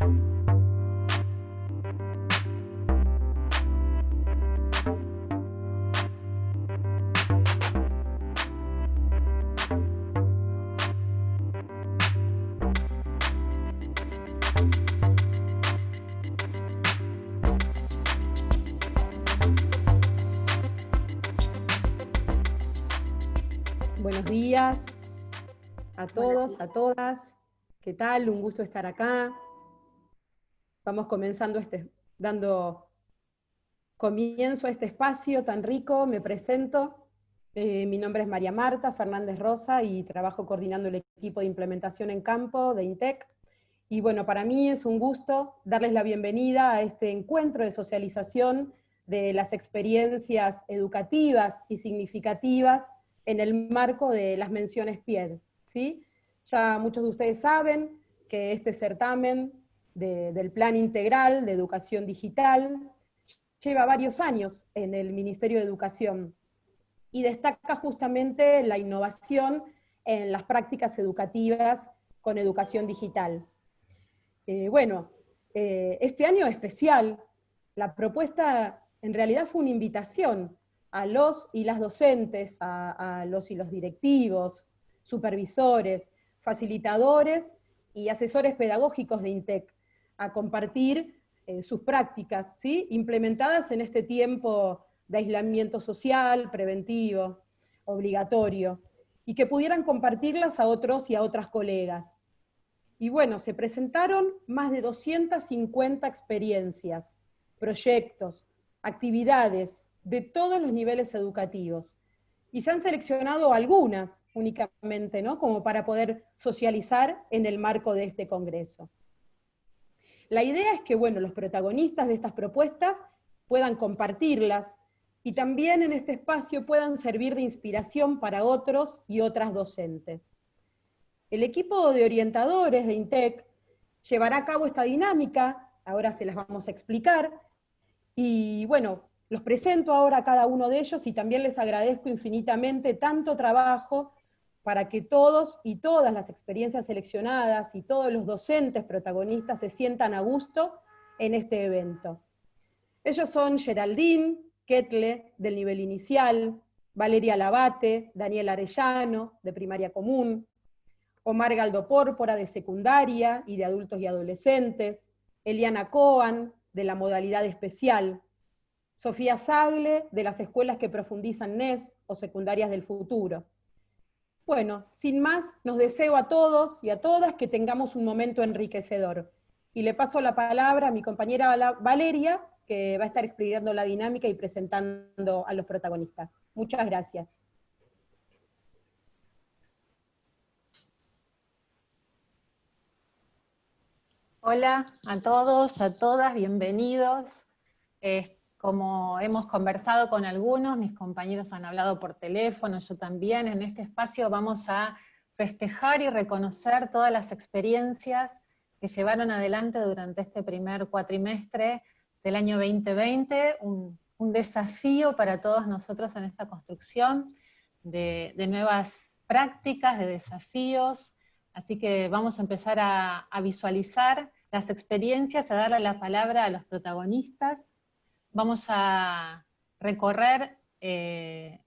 Buenos días a todos, a todas. ¿Qué tal? Un gusto estar acá. Estamos comenzando este, dando comienzo a este espacio tan rico. Me presento. Eh, mi nombre es María Marta Fernández Rosa y trabajo coordinando el equipo de implementación en campo de INTEC. Y bueno, para mí es un gusto darles la bienvenida a este encuentro de socialización de las experiencias educativas y significativas en el marco de las menciones PIED. ¿sí? Ya muchos de ustedes saben que este certamen del Plan Integral de Educación Digital lleva varios años en el Ministerio de Educación y destaca justamente la innovación en las prácticas educativas con educación digital. Eh, bueno, eh, este año especial, la propuesta en realidad fue una invitación a los y las docentes, a, los y los directivos, supervisores, facilitadores y asesores pedagógicos de INTEC, a compartir eh, sus prácticas, ¿sí? implementadas en este tiempo de aislamiento social, preventivo, obligatorio, y que pudieran compartirlas a otros y a otras colegas. Y bueno, se presentaron más de 250 experiencias, proyectos, actividades, de todos los niveles educativos. Y se han seleccionado algunas únicamente, ¿no? Como para poder socializar en el marco de este congreso. La idea es que, bueno, los protagonistas de estas propuestas puedan compartirlas y también en este espacio puedan servir de inspiración para otros y otras docentes. El equipo de orientadores de INTEC llevará a cabo esta dinámica, ahora se las vamos a explicar, y bueno, los presento ahora a cada uno de ellos y también les agradezco infinitamente tanto trabajo para que todos y todas las experiencias seleccionadas y todos los docentes protagonistas se sientan a gusto en este evento. Ellos son Geraldine, Ketle, del nivel inicial, Valeria Labate, Daniel Arellano, de primaria común, Omar Galdo Pórpora, de secundaria y de adultos y adolescentes, Eliana Coan, de la modalidad especial, Sofía Sagle, de las escuelas que profundizan NES o secundarias del futuro. Bueno, sin más, nos deseo a todos y a todas que tengamos un momento enriquecedor. Y le paso la palabra a mi compañera Valeria, que va a estar explicando la dinámica y presentando a los protagonistas. Muchas gracias. Hola a todos, a todas, bienvenidos. Como hemos conversado con algunos, mis compañeros han hablado por teléfono, yo también, en este espacio vamos a festejar y reconocer todas las experiencias que llevaron adelante durante este primer cuatrimestre del año 2020, un, desafío para todos nosotros en esta construcción de, nuevas prácticas, de desafíos, así que vamos a empezar a, a visualizar las experiencias, a darle la palabra a los protagonistas, Vamos a recorrer eh,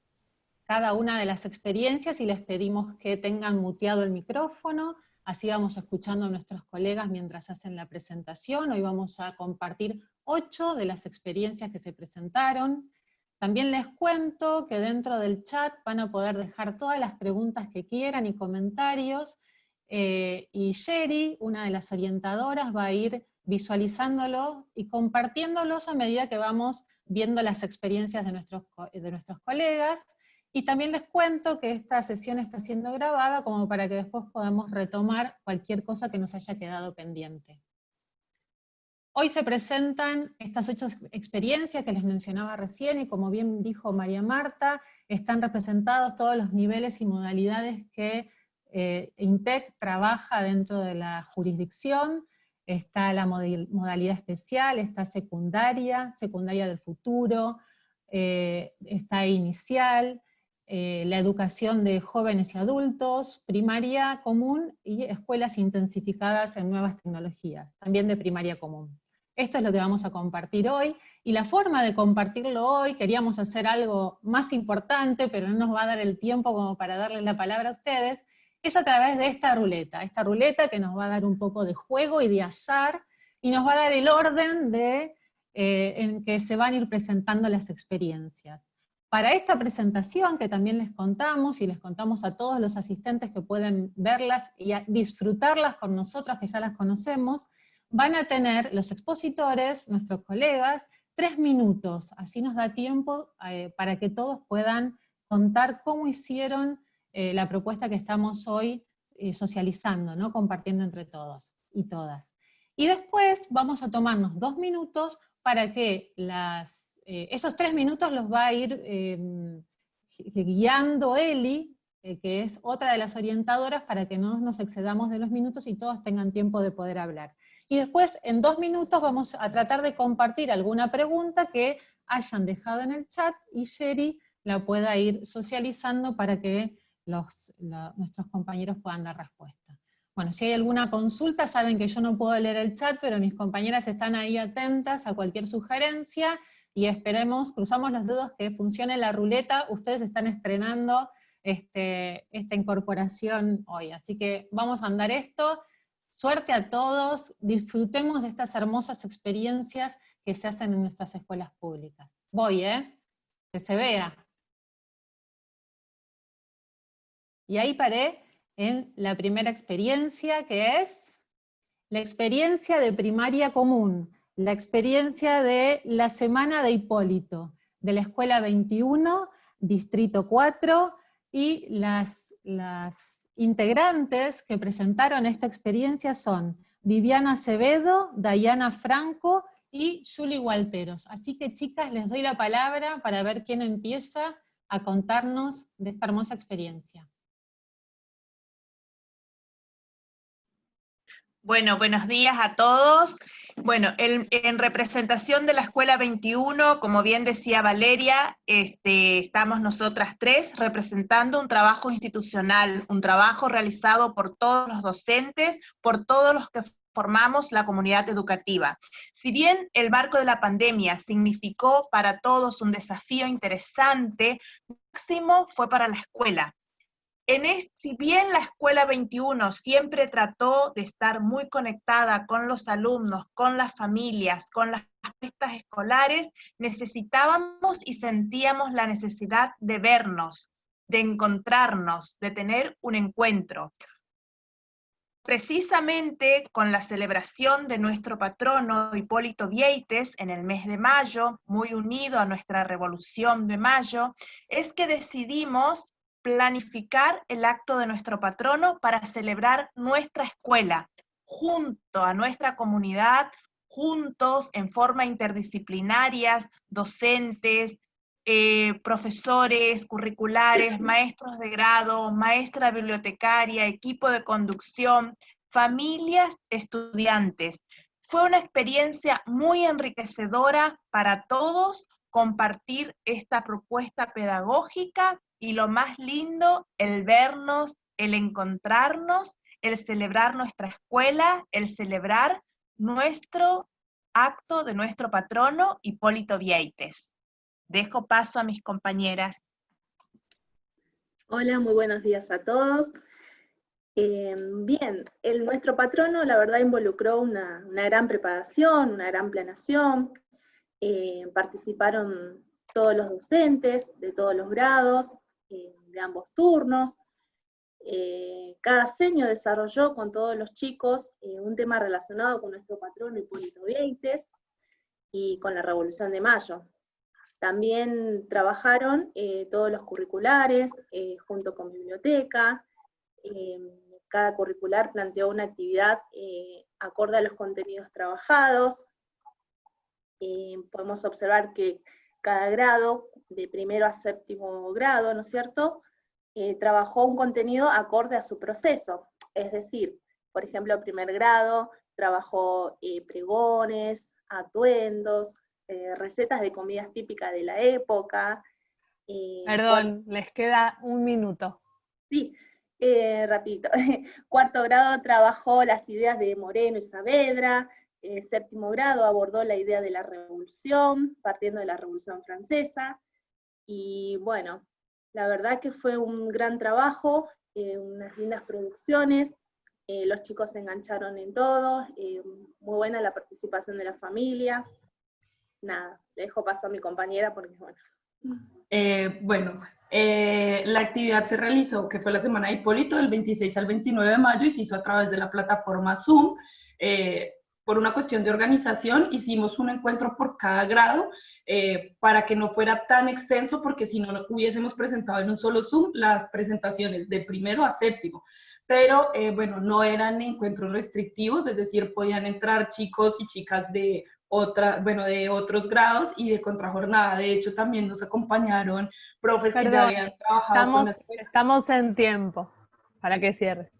cada una de las experiencias y les pedimos que tengan muteado el micrófono, así vamos escuchando a nuestros colegas mientras hacen la presentación. Hoy vamos a compartir ocho de las experiencias que se presentaron. También les cuento que dentro del chat van a poder dejar todas las preguntas que quieran y comentarios, eh, y Sherry, una de las orientadoras, va a ir visualizándolo y compartiéndolos a medida que vamos viendo las experiencias de nuestros, de nuestros colegas, y también les cuento que esta sesión está siendo grabada como para que después podamos retomar cualquier cosa que nos haya quedado pendiente. Hoy se presentan estas ocho experiencias que les mencionaba recién, y como bien dijo María Marta, están representados todos los niveles y modalidades que eh, INTEC trabaja dentro de la jurisdicción, está la modalidad especial, está secundaria, secundaria del futuro, eh, está inicial, eh, la educación de jóvenes y adultos, primaria común y escuelas intensificadas en nuevas tecnologías, también de primaria común. Esto es lo que vamos a compartir hoy, y la forma de compartirlo hoy, queríamos hacer algo más importante, pero no nos va a dar el tiempo como para darle la palabra a ustedes, es a través de esta ruleta, esta ruleta que nos va a dar un poco de juego y de azar, y nos va a dar el orden de, eh, en que se van a ir presentando las experiencias. Para esta presentación que también les contamos, y les contamos a todos los asistentes que pueden verlas y disfrutarlas con nosotros que ya las conocemos, van a tener los expositores, nuestros colegas, tres minutos, así nos da tiempo eh, para que todos puedan contar cómo hicieron eh, la propuesta que estamos hoy eh, socializando, ¿no? compartiendo entre todos y todas. Y después vamos a tomarnos dos minutos para que las, eh, esos tres minutos los va a ir guiando Eli, que es otra de las orientadoras, para que no nos excedamos de los minutos y todos tengan tiempo de poder hablar. Y después, en dos minutos, vamos a tratar de compartir alguna pregunta que hayan dejado en el chat y Sherry la pueda ir socializando para que nuestros compañeros puedan dar respuesta. Bueno, si hay alguna consulta, saben que yo no puedo leer el chat, pero mis compañeras están ahí atentas a cualquier sugerencia, y esperemos, cruzamos los dedos que funcione la ruleta, ustedes están estrenando este, esta incorporación hoy, así que vamos a andar esto, suerte a todos, disfrutemos de estas hermosas experiencias que se hacen en nuestras escuelas públicas. Voy, ¿eh? Que se vea. Y ahí paré en la primera experiencia, que es la experiencia de primaria común, la experiencia de la semana de Hipólito, de la Escuela 21, Distrito 4, y las, las integrantes que presentaron esta experiencia son Viviana Acevedo, Dayana Franco y Julie Walteros. Así que chicas, les doy la palabra para ver quién empieza a contarnos de esta hermosa experiencia. Bueno, buenos días a todos. Bueno, en, representación de la Escuela 21, como bien decía Valeria, este, estamos nosotras tres representando un trabajo institucional, un trabajo realizado por todos los docentes, por todos los que formamos la comunidad educativa. Si bien el marco de la pandemia significó para todos un desafío interesante, máximo fue para la escuela, si bien la Escuela 21 siempre trató de estar muy conectada con los alumnos, con las familias, con las fiestas escolares, necesitábamos y sentíamos la necesidad de vernos, de encontrarnos, de tener un encuentro. Precisamente con la celebración de nuestro patrono Hipólito Vieites en el mes de mayo, muy unido a nuestra Revolución de Mayo, es que decidimos planificar el acto de nuestro patrono para celebrar nuestra escuela, junto a nuestra comunidad, juntos, en forma interdisciplinarias, docentes, eh, profesores, curriculares, maestros de grado, maestra bibliotecaria, equipo de conducción, familias, estudiantes. Fue una experiencia muy enriquecedora para todos compartir esta propuesta pedagógica y lo más lindo, el vernos, el encontrarnos, el celebrar nuestra escuela, el celebrar nuestro acto de nuestro patrono Hipólito Vieites. Dejo paso a mis compañeras. Hola, muy buenos días a todos. Eh, bien, el, nuestro patrono la verdad involucró una, gran preparación, una gran planeación, eh, participaron todos los docentes de todos los grados, eh, de ambos turnos. Eh, cada seño desarrolló con todos los chicos eh, un tema relacionado con nuestro patrono Hipólito Vieites y con la Revolución de Mayo. También trabajaron todos los curriculares junto con biblioteca. cada curricular planteó una actividad acorde a los contenidos trabajados. podemos observar que cada grado de primero a séptimo grado, ¿no es cierto?, eh, trabajó un contenido acorde a su proceso. Es decir, por ejemplo, primer grado trabajó eh, pregones, atuendos, eh, recetas de comidas típicas de la época, Perdón, les queda un minuto. Sí, rapidito. Cuarto grado trabajó las ideas de Moreno y Saavedra, eh, séptimo grado abordó la idea de la revolución, partiendo de la revolución francesa, y bueno, la verdad que fue un gran trabajo, eh, unas lindas producciones, eh, los chicos se engancharon en todo, muy buena la participación de la familia, nada, le dejo paso a mi compañera porque bueno. bueno, la actividad se realizó, que fue la semana de Hipólito, del 26 al 29 de mayo, y se hizo a través de la plataforma Zoom por una cuestión de organización, hicimos un encuentro por cada grado eh, para que no fuera tan extenso, porque si no, hubiésemos presentado en un solo Zoom las presentaciones de primero a séptimo. Pero eh, bueno, no eran encuentros restrictivos, es decir, podían entrar chicos y chicas de otra, bueno, de otros grados y de contrajornada. De hecho, también nos acompañaron profes que ya habían trabajado estamos, Estamos en tiempo, para que cierre.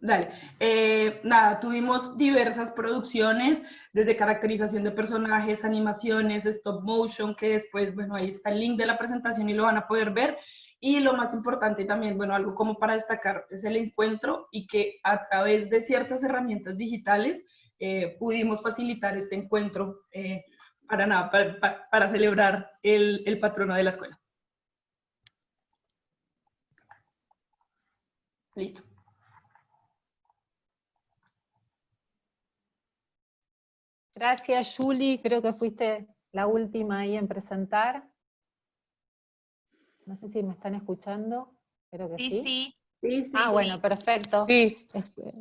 Dale. Eh, nada, tuvimos diversas producciones, desde caracterización de personajes, animaciones, stop motion, que después, bueno, ahí está el link de la presentación y lo van a poder ver. Y lo más importante también, bueno, algo como para destacar es el encuentro y que a través de ciertas herramientas digitales eh, pudimos facilitar este encuentro eh, para nada, para, para celebrar el, el patrono de la escuela. Listo. Gracias, Julie. Creo que fuiste la última ahí en presentar. No sé si me están escuchando. Creo que sí. Sí, sí. ah, bueno, perfecto. Sí.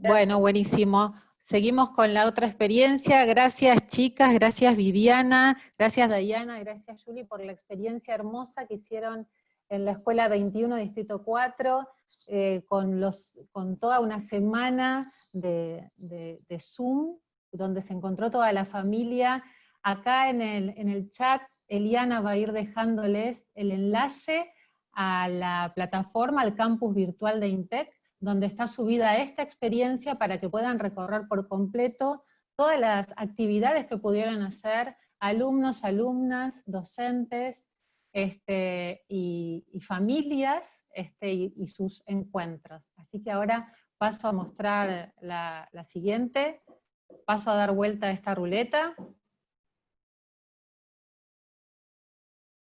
Bueno, buenísimo. Seguimos con la otra experiencia. Gracias, chicas. Gracias, Viviana. Gracias, Dayana. Gracias, Julie, por la experiencia hermosa que hicieron en la Escuela 21, Distrito 4, eh, con, los, con toda una semana de, de Zoom donde se encontró toda la familia. Acá en el, en el chat, Eliana va a ir dejándoles el enlace a la plataforma, al campus virtual de INTEC, donde está subida esta experiencia para que puedan recorrer por completo todas las actividades que pudieron hacer alumnos, alumnas, docentes este, y, familias este, y, sus encuentros. Así que ahora paso a mostrar la, la siguiente paso a dar vuelta a esta ruleta.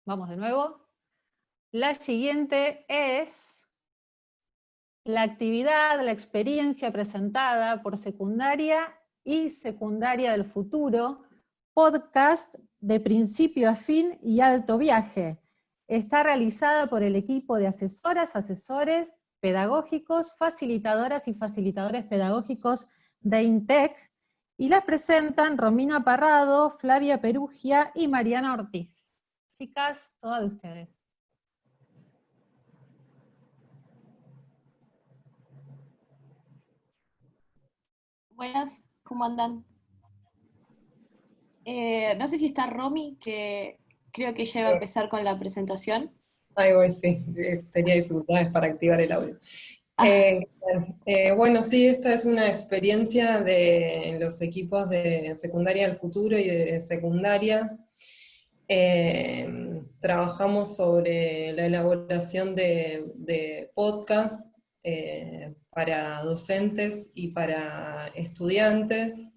Vamos de nuevo. La siguiente es la actividad, la experiencia presentada por secundaria y secundaria del futuro, podcast de principio a fin y alto viaje. Está realizada por el equipo de asesoras, asesores pedagógicos, facilitadoras y facilitadores pedagógicos de INTEC, y las presentan Romina Parrado, Flavia Perugia y Mariana Ortiz. Chicas, todas de ustedes. Buenas, ¿cómo andan? Eh, no sé si está Romy, que creo que ella iba a empezar con la presentación. Ay, voy, sí, tenía dificultades para activar el audio. Eh, eh, bueno, sí, esta es una experiencia de los equipos de secundaria del futuro y de secundaria. Eh, trabajamos sobre la elaboración de, de podcast para docentes y para estudiantes.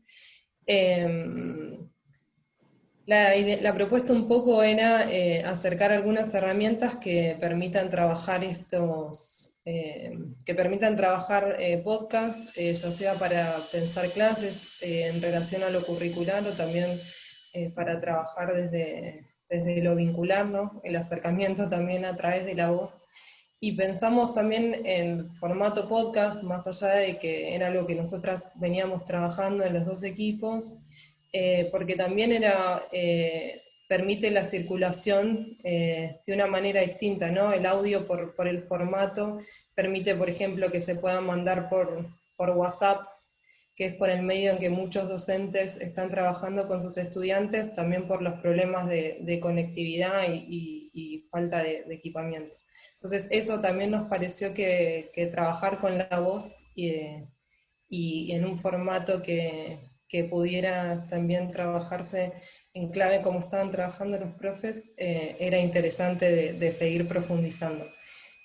La, la, propuesta un poco era acercar algunas herramientas que permitan trabajar estos, eh, que permitan trabajar eh, podcast, eh, ya sea para pensar clases en relación a lo curricular o también para trabajar desde, desde lo vincular, el acercamiento también a través de la voz. Y pensamos también en formato podcast, más allá de que era algo que nosotras veníamos trabajando en los dos equipos, porque también era permite la circulación eh, de una manera distinta, ¿no? El audio por, por, el formato permite, por ejemplo, que se puedan mandar por, por WhatsApp, que es por el medio en que muchos docentes están trabajando con sus estudiantes, también por los problemas de, de conectividad y, y, falta de, de, equipamiento. Entonces eso también nos pareció que, que trabajar con la voz y, y en un formato que, que pudiera también trabajarse en clave como estaban trabajando los profes, eh, era interesante de, seguir profundizando.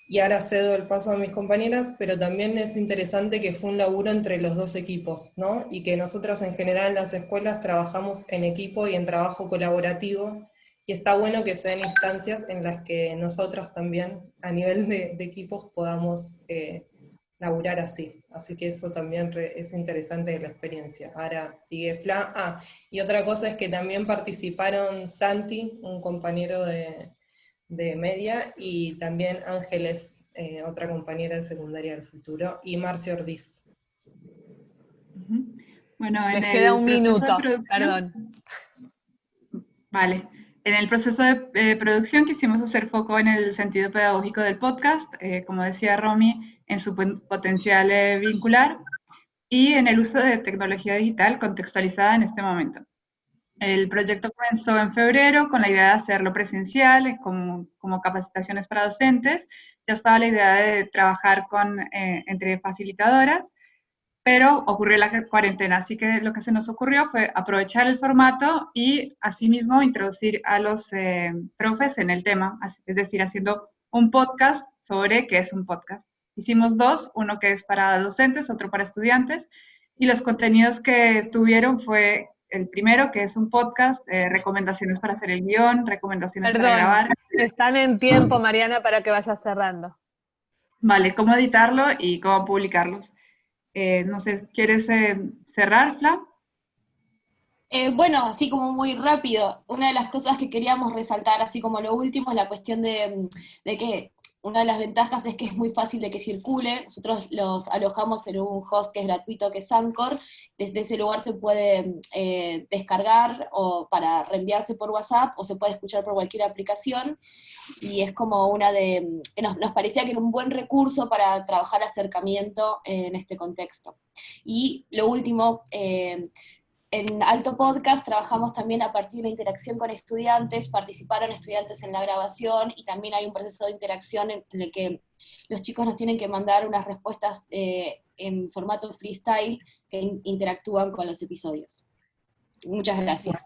Y ahora cedo el paso a mis compañeras, pero también es interesante que fue un laburo entre los dos equipos, ¿no? Y que nosotros en general en las escuelas trabajamos en equipo y en trabajo colaborativo, y está bueno que sean instancias en las que nosotros también, a nivel de, equipos, podamos eh, laburar así. Así que eso también es interesante de la experiencia. Ahora sigue Fla. Ah, y otra cosa es que también participaron Santi, un compañero de, media, y también Ángeles, eh, otra compañera de secundaria del futuro, y Marcia Ordiz. Bueno, Les queda un minuto, perdón. Vale. En el proceso de eh, producción quisimos hacer foco en el sentido pedagógico del podcast, eh, como decía Romy, en su potencial eh, vincular y en el uso de tecnología digital contextualizada en este momento. El proyecto comenzó en febrero con la idea de hacerlo presencial, como, como capacitaciones para docentes. Ya estaba la idea de trabajar con, entre facilitadoras pero ocurrió la cuarentena, así que lo que se nos ocurrió fue aprovechar el formato y asimismo introducir a los eh, profes en el tema, es decir, haciendo un podcast sobre qué es un podcast. Hicimos dos, uno que es para docentes, otro para estudiantes, y los contenidos que tuvieron fue el primero, que es un podcast, eh, recomendaciones para hacer el guion, recomendaciones para grabar. Están en tiempo, Mariana, para que vayas cerrando. Vale, cómo editarlo y cómo publicarlos. Eh, no sé, ¿quieres eh, cerrar, Fla? Eh, bueno, así como muy rápido, una de las cosas que queríamos resaltar, así como lo último, es la cuestión de, de que una de las ventajas es que es muy fácil de que circule. Nosotros los alojamos en un host que es gratuito, que es Anchor. Desde ese lugar se puede eh, descargar o para reenviarse por WhatsApp o se puede escuchar por cualquier aplicación. Y es como una de... Nos, nos parecía que era un buen recurso para trabajar acercamiento en este contexto. Y lo último, eh, en Alto Podcast trabajamos también a partir de la interacción con estudiantes, participaron estudiantes en la grabación y también hay un proceso de interacción en, el que los chicos nos tienen que mandar unas respuestas eh, en formato freestyle que interactúan con los episodios. Muchas gracias.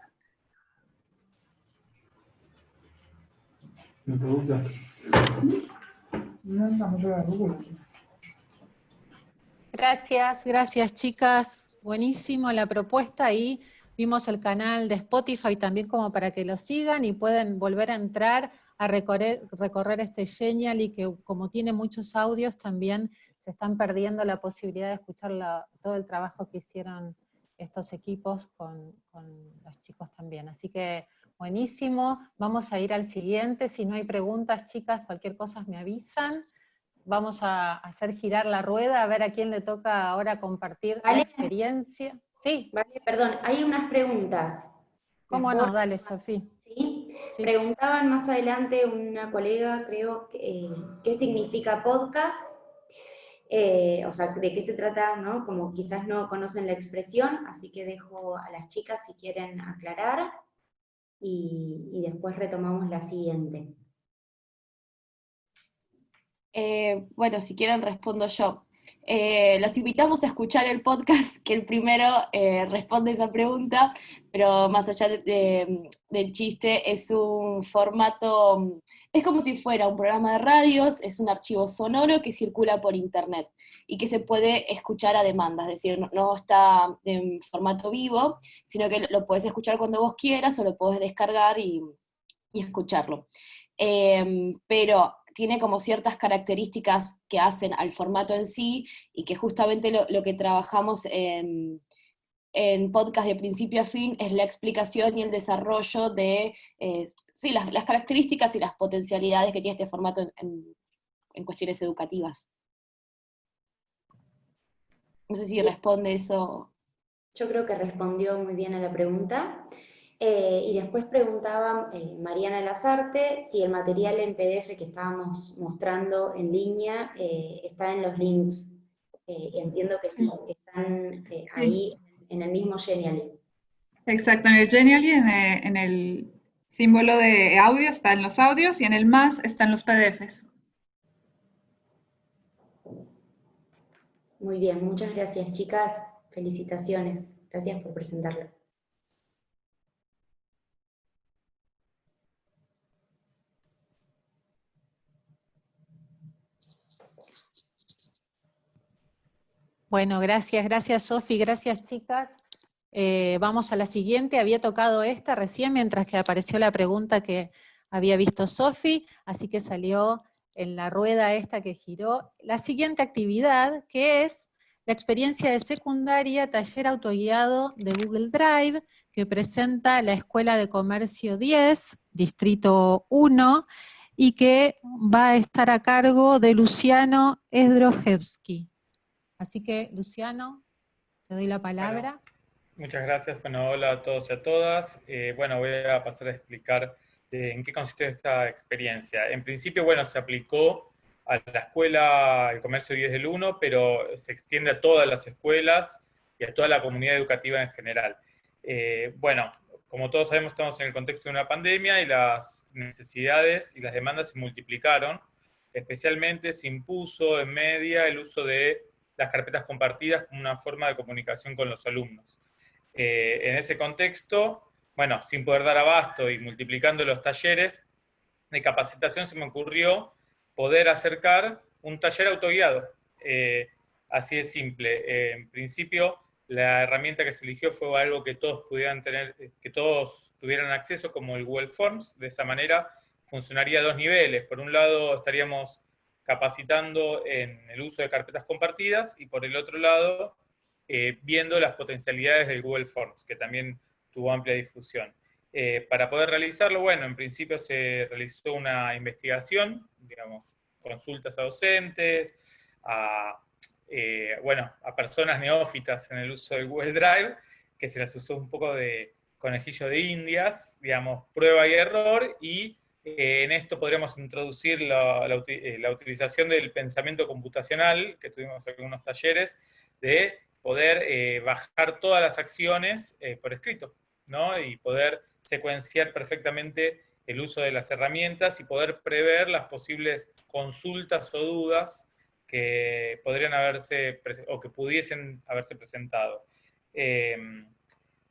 Gracias, gracias chicas buenísimo la propuesta y vimos el canal de Spotify también como para que lo sigan y pueden volver a entrar a recorrer, este Genial y que como tiene muchos audios también se están perdiendo la posibilidad de escuchar todo el trabajo que hicieron estos equipos con los chicos también. Así que buenísimo, vamos a ir al siguiente, si no hay preguntas chicas, cualquier cosa me avisan vamos a hacer girar la rueda, a ver a quién le toca ahora compartir la experiencia. Sí. Vale, perdón, hay unas preguntas. ¿Cómo no? Dale, Sofía. ¿Sí? Preguntaban más adelante una colega, creo, eh, qué significa podcast, eh, o sea, de qué se trata, ¿no? Como quizás no conocen la expresión, así que dejo a las chicas si quieren aclarar, y después retomamos la siguiente. Eh, bueno, si quieren respondo yo. Eh, los invitamos a escuchar el podcast, que el primero eh, responde esa pregunta, pero más allá del chiste, es un formato, es como si fuera un programa de radios, es un archivo sonoro que circula por internet y que se puede escuchar a demanda, es decir, no, está en formato vivo, sino que lo puedes escuchar cuando vos quieras o lo puedes descargar y, y escucharlo. pero tiene como ciertas características que hacen al formato en sí y que justamente lo, que trabajamos en, podcast de principio a fin es la explicación y el desarrollo de eh, las, características y las potencialidades que tiene este formato en, en cuestiones educativas. No sé si responde eso. Yo creo que respondió muy bien a la pregunta. Eh, y después preguntaba eh, Mariana Lazarte si el material en PDF que estábamos mostrando en línea eh, está en los links. entiendo que sí, que están ahí en el mismo Genially. Exacto, en el Genially, en, en el símbolo de audio están los audios y en el más están los PDFs. Muy bien, muchas gracias chicas, felicitaciones, gracias por presentarlo. Bueno, gracias, gracias Sofi, gracias chicas. Eh, vamos a la siguiente, había tocado esta recién mientras que apareció la pregunta que había visto Sofi, así que salió en la rueda esta que giró. La siguiente actividad, que es la experiencia de secundaria, taller autoguiado de Google Drive, que presenta la Escuela de Comercio 10, Distrito 1, y que va a estar a cargo de Luciano Esdrojewski. Así que, Luciano, te doy la palabra. muchas gracias. Bueno, hola a todos y a todas. Eh, bueno, voy a pasar a explicar eh, en qué consistió esta experiencia. En principio, bueno, se aplicó a la escuela el comercio 10 del 1, pero se extiende a todas las escuelas y a toda la comunidad educativa en general. Eh, bueno, como todos sabemos, estamos en el contexto de una pandemia y las necesidades y las demandas se multiplicaron. Especialmente se impuso en media el uso de las carpetas compartidas como una forma de comunicación con los alumnos. Eh, en ese contexto, bueno, sin poder dar abasto y multiplicando los talleres de capacitación, se me ocurrió poder acercar un taller autoguiado. Eh, así de simple. Eh, en principio, la herramienta que se eligió fue algo que todos pudieran tener, que todos tuvieran acceso, como el Google Forms. De esa manera funcionaría a dos niveles. Por un lado, estaríamos capacitando en el uso de carpetas compartidas y por el otro lado, eh, viendo las potencialidades del Google Forms, que también tuvo amplia difusión. Eh, para poder realizarlo, bueno, en principio se realizó una investigación, digamos, consultas a docentes, a, eh, bueno, a personas neófitas en el uso del Google Drive, que se les usó un poco de conejillo de indias, digamos, prueba y error, y en esto podríamos introducir la, utilización del pensamiento computacional, que tuvimos algunos talleres, de poder bajar todas las acciones por escrito, ¿no? Y poder secuenciar perfectamente el uso de las herramientas y poder prever las posibles consultas o dudas que podrían haberse, o que pudiesen haberse presentado. En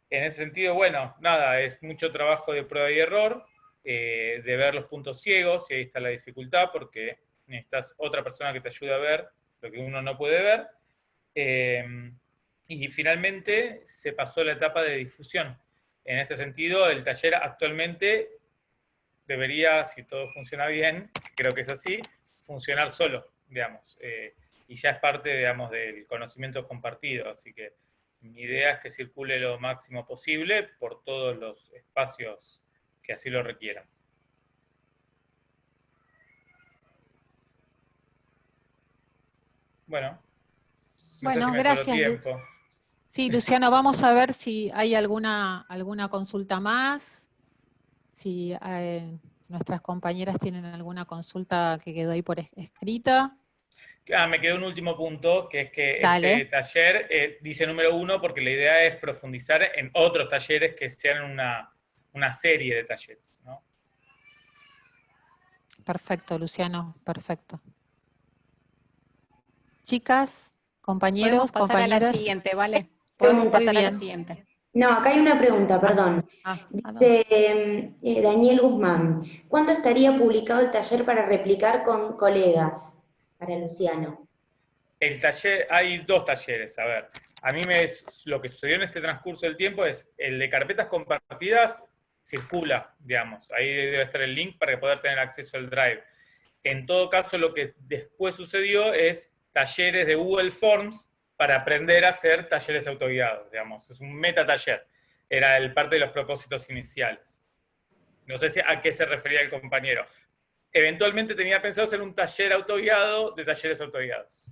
ese sentido, bueno, nada, es mucho trabajo de prueba y error, eh, de ver los puntos ciegos, y ahí está la dificultad, porque necesitas otra persona que te ayude a ver lo que uno no puede ver. Em, y finalmente se pasó la etapa de difusión. En este sentido, el taller actualmente debería, si todo funciona bien, creo que es así, funcionar solo, digamos. Eh, y ya es parte, digamos, del conocimiento compartido. Así que mi idea es que circule lo máximo posible por todos los espacios que así lo requieran. Bueno, bueno, gracias. Sí, Luciano, vamos a ver si hay alguna, alguna consulta más, si eh, nuestras compañeras tienen alguna consulta que quedó ahí por escrita. Ah, me quedó un último punto, que es que este taller eh, dice número uno porque la idea es profundizar en otros talleres que sean una, una serie de talleres. ¿no? Perfecto, Luciano, perfecto. Chicas, compañeros, pasar compañeras. A la siguiente, ¿vale? Podemos pasar a la siguiente. No, acá hay una pregunta, perdón. Ah, Dice eh, Daniel Guzmán, ¿cuándo estaría publicado el taller para replicar con colegas? Para Luciano. El taller, hay dos talleres, a ver. A mí me, lo que sucedió en este transcurso del tiempo es, el de carpetas compartidas circula, digamos. Ahí debe estar el link para poder tener acceso al Drive. En todo caso, lo que después sucedió es talleres de Google Forms para aprender a hacer talleres autoguiados, digamos. Es un meta taller. Era el parte de los propósitos iniciales. No sé si a qué se refería el compañero. Eventualmente tenía pensado hacer un taller autoguiado de talleres autoguiados.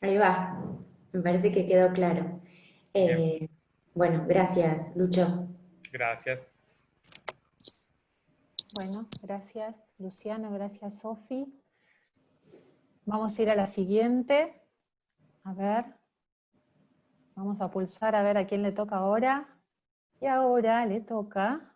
Ahí va. Me parece que quedó claro. Eh, bueno, gracias, Lucho. Gracias. Bueno, gracias Luciano, gracias Sofi. Vamos a ir a la siguiente. A ver. Vamos a pulsar a ver a quién le toca ahora. Y ahora le toca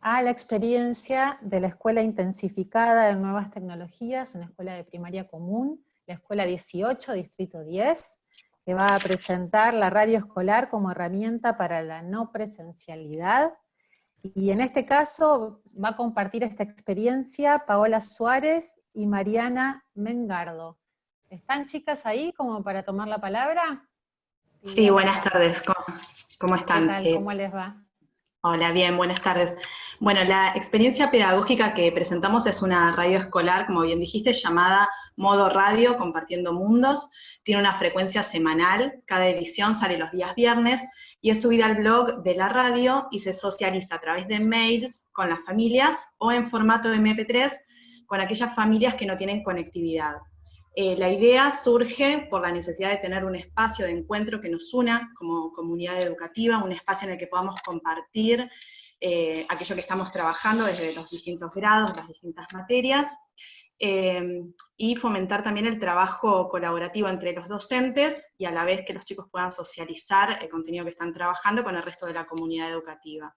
a la experiencia de la Escuela Intensificada de Nuevas Tecnologías, una escuela de primaria común, la Escuela 18, Distrito 10, que va a presentar la radio escolar como herramienta para la no presencialidad. Y en este caso va a compartir esta experiencia Paola Suárez y Mariana Mengardo. ¿Están chicas ahí como para tomar la palabra? Sí, buenas tardes. ¿Cómo, están? ¿Qué ¿Cómo les va? Hola, bien, buenas tardes. Bueno, la experiencia pedagógica que presentamos es una radio escolar, como bien dijiste, llamada Modo Radio Compartiendo Mundos. Tiene una frecuencia semanal, cada edición sale los días viernes y es subida al blog de la radio y se socializa a través de mails con las familias o en formato de MP3 con aquellas familias que no tienen conectividad. Eh, la idea surge por la necesidad de tener un espacio de encuentro que nos una como comunidad educativa, un espacio en el que podamos compartir eh, aquello que estamos trabajando desde los distintos grados, las distintas materias, eh, y fomentar también el trabajo colaborativo entre los docentes y a la vez que los chicos puedan socializar el contenido que están trabajando con el resto de la comunidad educativa.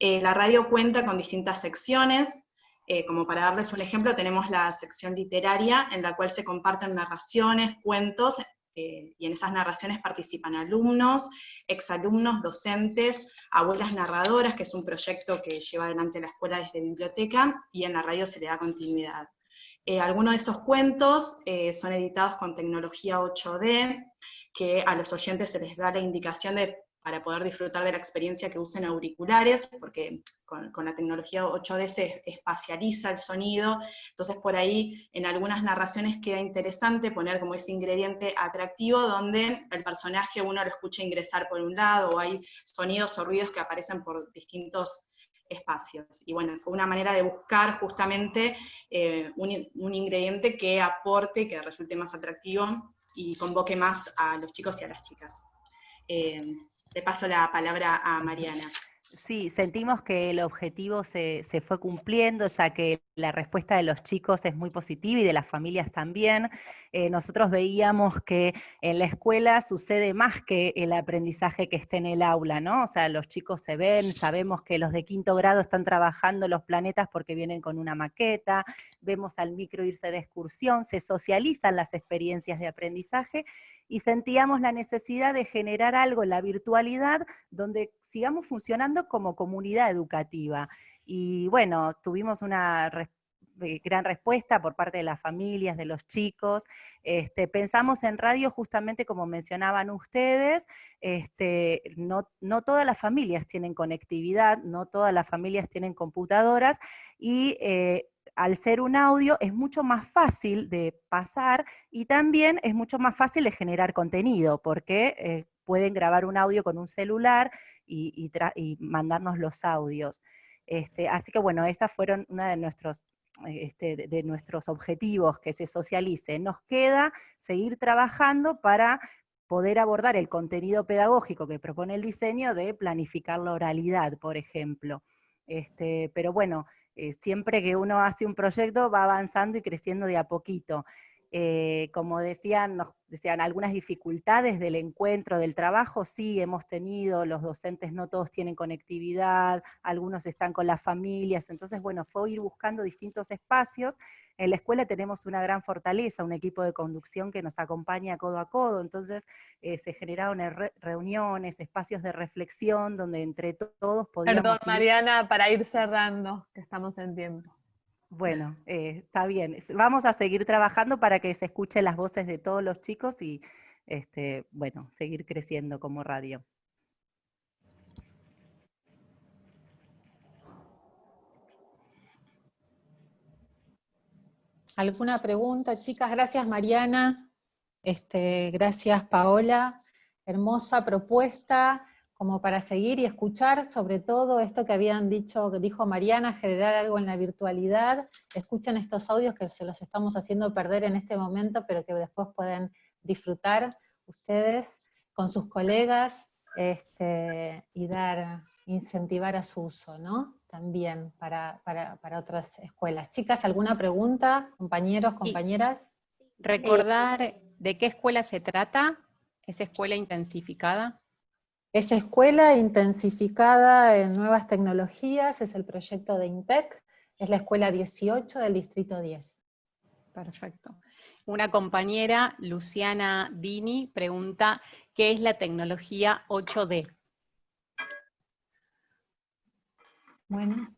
la radio cuenta con distintas secciones, eh, como para darles un ejemplo, tenemos la sección literaria en la cual se comparten narraciones, cuentos, eh, y en esas narraciones participan alumnos, exalumnos, docentes, abuelas narradoras, que es un proyecto que lleva adelante la escuela desde biblioteca, y en la radio se le da continuidad. Eh, algunos de esos cuentos son editados con tecnología 8D, que a los oyentes se les da la indicación de para poder disfrutar de la experiencia que usen auriculares, porque con, la tecnología 8D se espacializa el sonido, entonces por ahí en algunas narraciones queda interesante poner como ese ingrediente atractivo donde el personaje uno lo escucha ingresar por un lado, o hay sonidos o ruidos que aparecen por distintos espacios. Y bueno, fue una manera de buscar justamente eh, un, ingrediente que aporte, que resulte más atractivo y convoque más a los chicos y a las chicas. Eh, le paso la palabra a Mariana. Sí, sentimos que el objetivo se, fue cumpliendo, ya que la respuesta de los chicos es muy positiva y de las familias también. Eh, nosotros veíamos que en la escuela sucede más que el aprendizaje que esté en el aula, ¿no? O sea, los chicos se ven, sabemos que los de quinto grado están trabajando los planetas porque vienen con una maqueta, vemos al micro irse de excursión, se socializan las experiencias de aprendizaje y sentíamos la necesidad de generar algo en la virtualidad donde sigamos funcionando como comunidad educativa. Y bueno, tuvimos una eh, gran respuesta por parte de las familias, de los chicos. Este, pensamos en radio justamente como mencionaban ustedes, este, no, no, todas las familias tienen conectividad, no todas las familias tienen computadoras, eh, al ser un audio es mucho más fácil de pasar y también es mucho más fácil de generar contenido, porque eh, pueden grabar un audio con un celular y, mandarnos los audios. Este, así que bueno, esas fueron una de nuestros, este, de nuestros objetivos, que se socialice. Nos queda seguir trabajando para poder abordar el contenido pedagógico que propone el diseño de planificar la oralidad, por ejemplo. Este, pero bueno, eh, siempre que uno hace un proyecto va avanzando y creciendo de a poquito. Eh, como decían, nos decían algunas dificultades del encuentro, del trabajo, sí hemos tenido, los docentes no todos tienen conectividad, algunos están con las familias, entonces bueno, fue ir buscando distintos espacios. En la escuela tenemos una gran fortaleza, un equipo de conducción que nos acompaña codo a codo, entonces eh, se generaron reuniones, espacios de reflexión, donde entre todos podíamos... Perdón, Mariana, para ir cerrando, que estamos en tiempo. Bueno, eh, está bien. Vamos a seguir trabajando para que se escuchen las voces de todos los chicos y, este, bueno, seguir creciendo como radio. ¿Alguna pregunta, chicas? Gracias, Mariana. Este, gracias, Paola. Hermosa propuesta como para seguir y escuchar sobre todo esto que habían dicho, que dijo Mariana, generar algo en la virtualidad, escuchen estos audios que se los estamos haciendo perder en este momento, pero que después pueden disfrutar ustedes con sus colegas este, y dar, incentivar a su uso, ¿no? También para, otras escuelas. Chicas, ¿alguna pregunta? Compañeros, compañeras. Recordar de qué escuela se trata, esa escuela intensificada. Es escuela intensificada en nuevas tecnologías, es el proyecto de INTEC, es la escuela 18 del distrito 10. Perfecto. Una compañera, Luciana Dini, pregunta, ¿qué es la tecnología 8D? Bueno.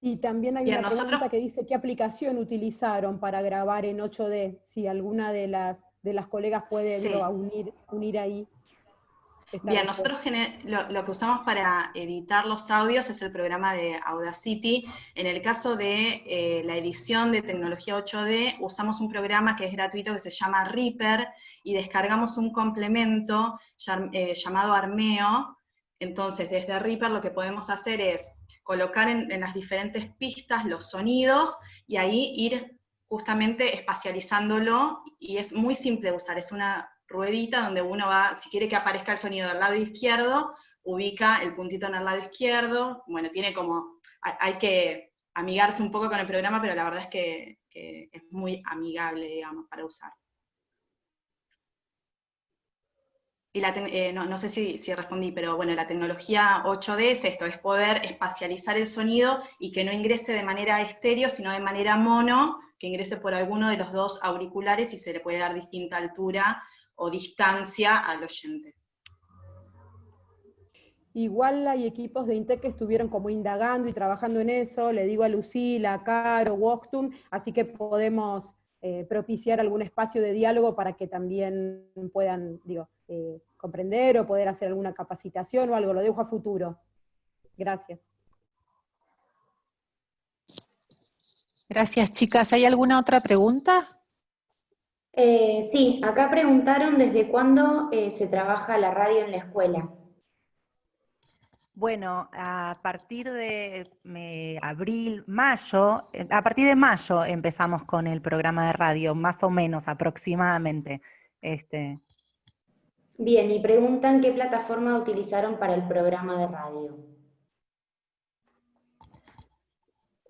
Y también hay una nosotros- pregunta que dice, ¿qué aplicación utilizaron para grabar en 8D? Si alguna de las, de las colegas puede Sí. digo, unir, unir ahí. Bien, nosotros lo, lo que usamos para editar los audios es el programa de Audacity. En el caso de eh, la edición de tecnología 8D, usamos un programa que es gratuito que se llama Reaper y descargamos un complemento eh, llamado Armeo. Entonces, desde Reaper lo que podemos hacer es colocar en, en las diferentes pistas los sonidos y ahí ir justamente espacializándolo y es muy simple de usar, es una ruedita donde uno va, si quiere que aparezca el sonido del lado izquierdo, ubica el puntito en el lado izquierdo, bueno, tiene como, hay, que amigarse un poco con el programa, pero la verdad es que, es muy amigable, digamos, para usar. Y la eh, no, no sé si, si respondí, pero bueno, la tecnología 8D es esto, es poder espacializar el sonido y que no ingrese de manera estéreo, sino de manera mono, que ingrese por alguno de los dos auriculares y se le puede dar distinta altura o distancia al oyente. Igual hay equipos de INTEC que estuvieron como indagando y trabajando en eso, le digo a Lucila, a Caro, Woktum, así que podemos eh, propiciar algún espacio de diálogo para que también puedan, digo, eh, comprender o poder hacer alguna capacitación o algo, lo dejo a futuro. Gracias. Gracias, chicas. ¿Hay alguna otra pregunta? Eh, sí, acá preguntaron desde cuándo eh, se trabaja la radio en la escuela. Bueno, a partir de eh, abril, mayo, eh, a partir de mayo empezamos con el programa de radio, más o menos aproximadamente. Este, Bien, y preguntan qué plataforma utilizaron para el programa de radio.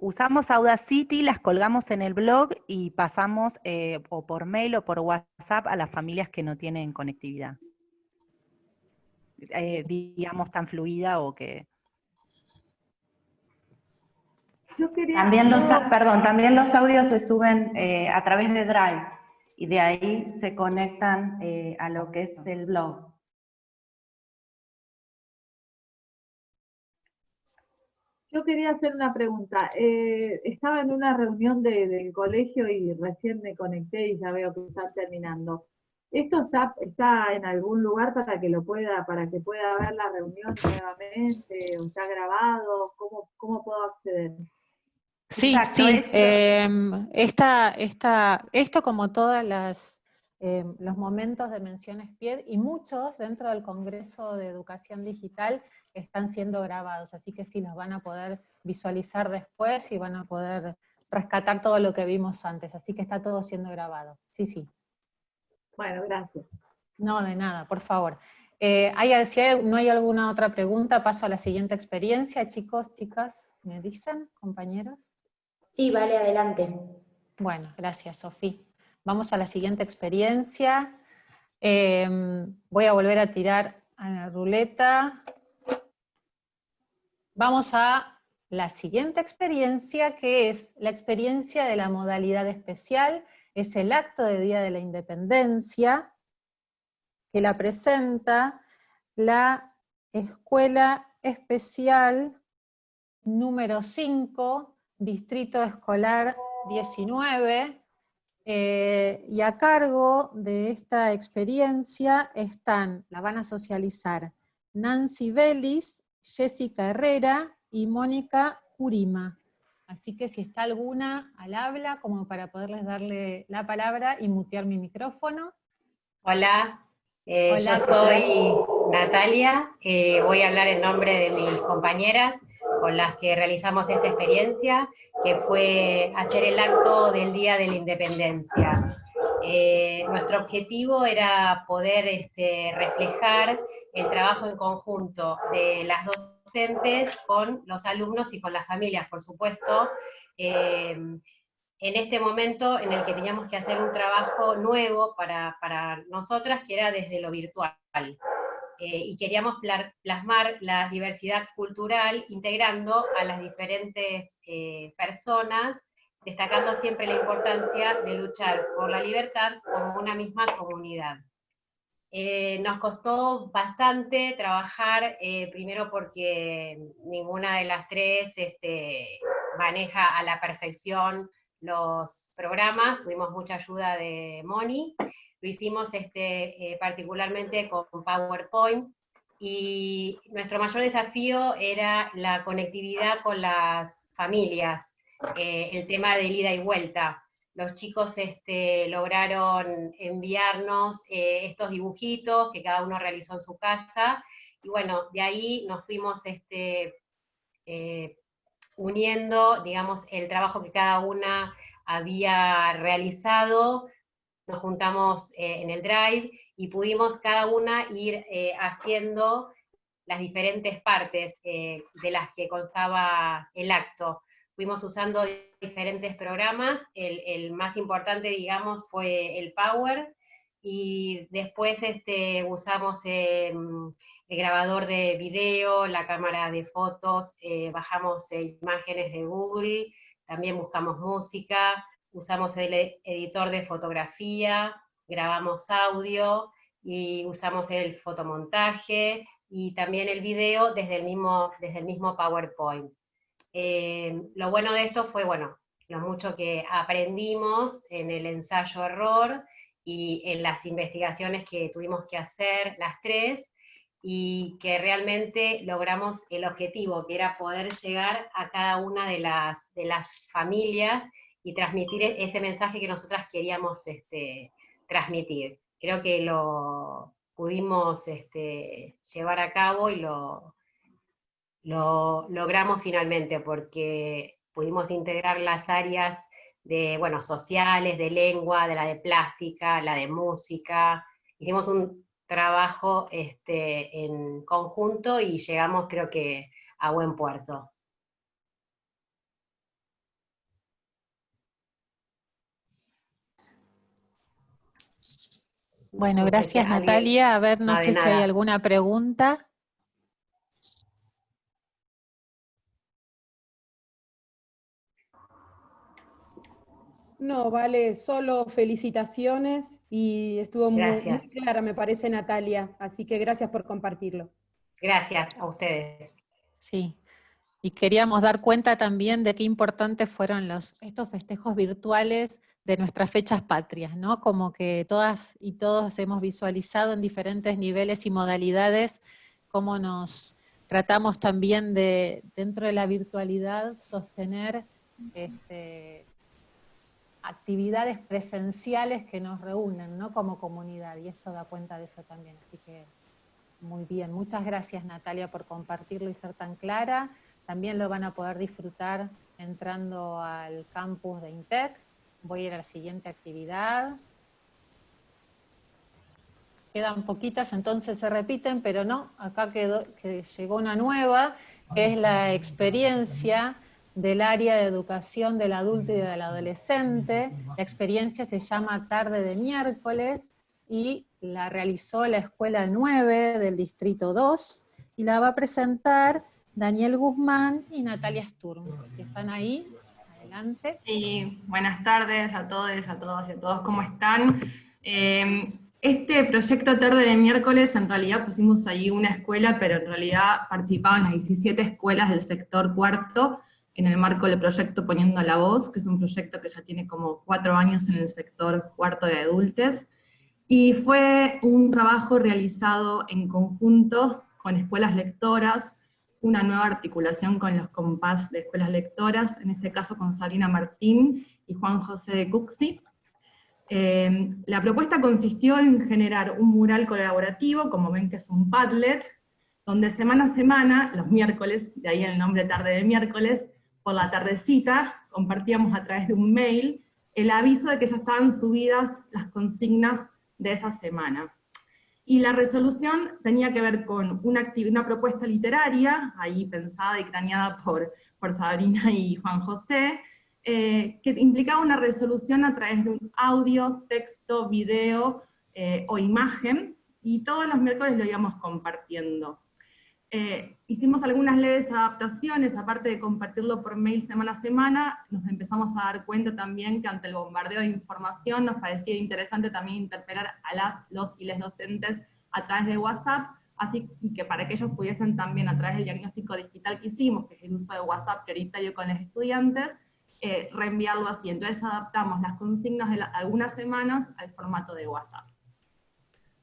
Usamos Audacity, las colgamos en el blog y pasamos eh, o por mail o por WhatsApp a las familias que no tienen conectividad. Eh, digamos tan fluida o que... También los, perdón, también los audios se suben eh, a través de Drive y de ahí se conectan eh, a lo que es el blog. Yo quería hacer una pregunta. Eh, estaba en una reunión de- del colegio y recién me conecté y ya veo que está terminando. ¿Esto está, está en algún lugar para que lo pueda, para que pueda ver la reunión nuevamente? ¿O está grabado? ¿Cómo, cómo puedo acceder? Sí, Exacto, sí. esto- em, esta, esta- esto como todas las em, los momentos de menciones PIED y muchos dentro del Congreso de Educación Digital están siendo grabados, así que sí los van a poder visualizar después y van a poder rescatar todo lo que vimos antes, así que está todo siendo grabado. Sí, sí. Bueno, gracias. No, de nada, por favor. Eh, ¿hay, si hay- no hay alguna otra pregunta, paso a la siguiente experiencia, chicos, chicas, ¿me dicen, compañeros? Sí, vale, adelante. Bueno, gracias, Sofía. Vamos a la siguiente experiencia. Em, voy a volver a tirar a la ruleta. Vamos a la siguiente experiencia, que es la experiencia de la modalidad especial, es el acto de Día de la Independencia, que la presenta la Escuela Especial número 5, Distrito Escolar 19, eh, y a cargo de esta experiencia están, la van a socializar, Nancy Vélez, Jessica Herrera y Mónica Curima. Así que si está alguna al habla, como para poderles darle la palabra y mutear mi micrófono. Hola, eh, Hola, yo soy Natalia, eh, voy a hablar en nombre de mis compañeras con las que realizamos esta experiencia, que fue hacer el acto del Día de la Independencia. Eh, nuestro objetivo era poder este, reflejar el trabajo en conjunto de las docentes con los alumnos y con las familias, por supuesto, eh, en este momento en el que teníamos que hacer un trabajo nuevo para, para nosotras, que era desde lo virtual. Eh, y queríamos pla- plasmar la diversidad cultural integrando a las diferentes eh, personas, destacando siempre la importancia de luchar por la libertad como una misma comunidad. Eh, nos costó bastante trabajar, eh, primero porque ninguna de las tres este, maneja a la perfección los programas, tuvimos mucha ayuda de Moni, lo hicimos este, eh, particularmente con PowerPoint, y nuestro mayor desafío era la conectividad con las familias, eh, el tema de ida y vuelta. Los chicos este, lograron enviarnos eh, estos dibujitos que cada uno realizó en su casa, y bueno, de ahí nos fuimos este, uniendo, digamos, el trabajo que cada una había realizado, nos juntamos eh, en el Drive y pudimos cada una ir eh, haciendo las diferentes partes eh, de las que constaba el acto. Fuimos usando diferentes programas, el, el, más importante, digamos, fue el Power, y después este, usamos em, el grabador de video, la cámara de fotos, eh, bajamos eh, imágenes de Google, también buscamos música, usamos el editor de fotografía, grabamos audio y usamos el fotomontaje y también el video desde el mismo, desde el mismo PowerPoint. Eh, lo bueno de esto fue, bueno, lo mucho que aprendimos en el ensayo-error y en las investigaciones que tuvimos que hacer las tres, y que realmente logramos el objetivo, que era poder llegar a cada una de las, de las familias y transmitir e-, ese mensaje que nosotras queríamos este, transmitir. Creo que lo pudimos este, llevar a cabo y lo, lo logramos finalmente, porque pudimos integrar las áreas de, bueno, sociales, de lengua, de la de plástica, la de música. Hicimos un trabajo este, en conjunto y llegamos creo que a buen puerto. Bueno, gracias Natalia. A ver, no sé si hay alguna pregunta. No, vale, solo felicitaciones y estuvo muy, clara, me parece, Natalia. Así que gracias por compartirlo. Gracias a ustedes. Sí, y queríamos dar cuenta también de qué importantes fueron los, estos festejos virtuales de nuestras fechas patrias, ¿no? Como que todas y todos hemos visualizado en diferentes niveles y modalidades cómo nos tratamos también de, dentro de la virtualidad, sostener este, actividades presenciales que nos reúnen, ¿no? Como comunidad, y esto da cuenta de eso también, así que muy bien. Muchas gracias Natalia por compartirlo y ser tan clara. También lo van a poder disfrutar entrando al campus de INTEC. Voy a ir a la siguiente actividad. Quedan poquitas, entonces se repiten, pero no, acá quedó, que llegó una nueva, que es la experiencia del área de educación del adulto y del adolescente. La experiencia se llama Tarde de Miércoles y la realizó la Escuela 9 del Distrito 2 y la va a presentar Daniel Guzmán y Natalia Sturm, que están ahí. Adelante. Y buenas tardes a todos, a todas y a todos, ¿cómo están? Eh, este proyecto Tarde de Miércoles, en realidad pusimos ahí una escuela, pero en realidad participaban las 17 escuelas del sector cuarto, en el marco del proyecto Poniendo la Voz, que es un proyecto que ya tiene como cuatro años en el sector cuarto de adultos, y fue un trabajo realizado en conjunto con escuelas lectoras, una nueva articulación con los compás de escuelas lectoras, en este caso con Sarina Martín y Juan José de Cuxi. Eh, la propuesta consistió en generar un mural colaborativo, como ven que es un Padlet, donde semana a semana, los miércoles, de ahí el nombre tarde de miércoles, por la tardecita, compartíamos a través de un mail el aviso de que ya estaban subidas las consignas de esa semana. Y la resolución tenía que ver con una, propuesta literaria, ahí pensada y craneada por, por Sabrina y Juan José, eh, que implicaba una resolución a través de un audio, texto, video eh, o imagen, y todos los miércoles lo íbamos compartiendo. Eh, hicimos algunas leves adaptaciones, aparte de compartirlo por mail semana a semana, nos empezamos a dar cuenta también que ante el bombardeo de información nos parecía interesante también interpelar a las, los y les docentes a través de WhatsApp, así y que para que ellos pudiesen también a través del diagnóstico digital que hicimos, que es el uso de WhatsApp prioritario con los estudiantes, eh, reenviarlo así. Entonces adaptamos las consignas de algunas semanas al formato de WhatsApp.